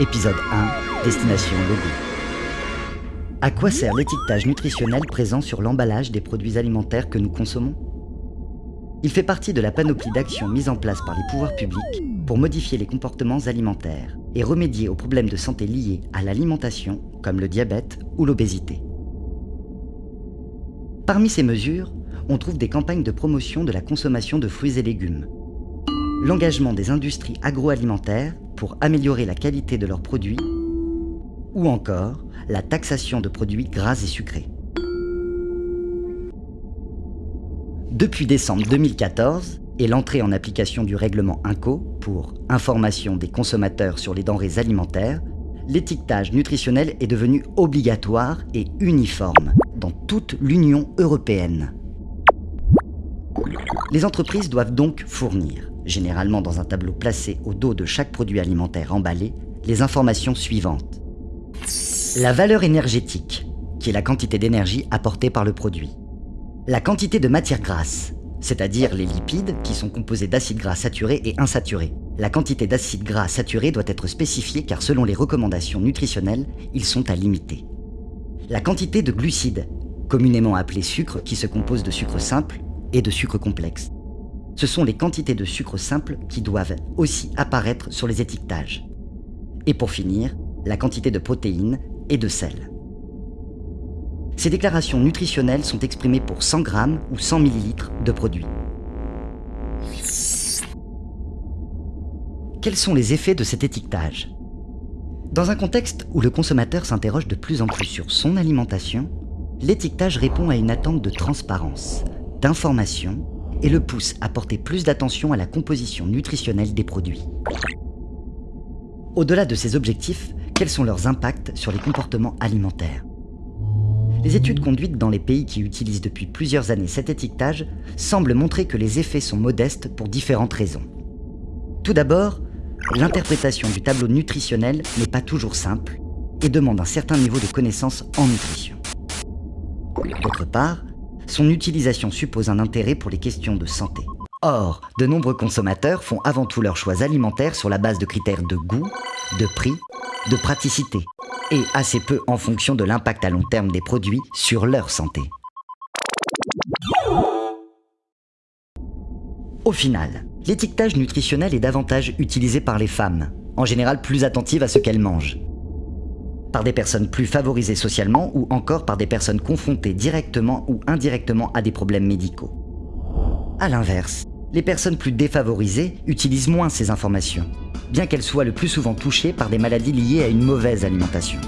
Épisode 1, Destination Logo. À quoi sert l'étiquetage nutritionnel présent sur l'emballage des produits alimentaires que nous consommons? Il fait partie de la panoplie d'actions mises en place par les pouvoirs publics pour modifier les comportements alimentaires et remédier aux problèmes de santé liés à l'alimentation, comme le diabète ou l'obésité. Parmi ces mesures, on trouve des campagnes de promotion de la consommation de fruits et légumes, l'engagement des industries agroalimentaires pour améliorer la qualité de leurs produits, ou encore la taxation de produits gras et sucrés. Depuis décembre 2014 et l'entrée en application du règlement INCO pour information des consommateurs sur les denrées alimentaires, l'étiquetage nutritionnel est devenu obligatoire et uniforme dans toute l'Union européenne. Les entreprises doivent donc fournir, généralement dans un tableau placé au dos de chaque produit alimentaire emballé, les informations suivantes. La valeur énergétique, qui est la quantité d'énergie apportée par le produit. La quantité de matière grasse, c'est-à-dire les lipides qui sont composés d'acides gras saturés et insaturés. La quantité d'acides gras saturés doit être spécifiée car selon les recommandations nutritionnelles, ils sont à limiter. La quantité de glucides, communément appelés sucre, qui se compose de sucre simple et de sucre complexe. Ce sont les quantités de sucre simple qui doivent aussi apparaître sur les étiquetages. Et pour finir, la quantité de protéines et de sel. Ces déclarations nutritionnelles sont exprimées pour 100 grammes ou 100 millilitres de produits. Quels sont les effets de cet étiquetage? Dans un contexte où le consommateur s'interroge de plus en plus sur son alimentation, l'étiquetage répond à une attente de transparence, d'information et le pousse à porter plus d'attention à la composition nutritionnelle des produits. Au-delà de ces objectifs, quels sont leurs impacts sur les comportements alimentaires? Les études conduites dans les pays qui utilisent depuis plusieurs années cet étiquetage semblent montrer que les effets sont modestes pour différentes raisons. Tout d'abord, l'interprétation du tableau nutritionnel n'est pas toujours simple et demande un certain niveau de connaissance en nutrition. D'autre part, son utilisation suppose un intérêt pour les questions de santé. Or, de nombreux consommateurs font avant tout leurs choix alimentaires sur la base de critères de goût, de prix, de praticité, et assez peu en fonction de l'impact à long terme des produits sur leur santé. Au final, l'étiquetage nutritionnel est davantage utilisé par les femmes, en général plus attentives à ce qu'elles mangent par des personnes plus favorisées socialement ou encore par des personnes confrontées directement ou indirectement à des problèmes médicaux. A l'inverse, les personnes plus défavorisées utilisent moins ces informations, bien qu'elles soient le plus souvent touchées par des maladies liées à une mauvaise alimentation.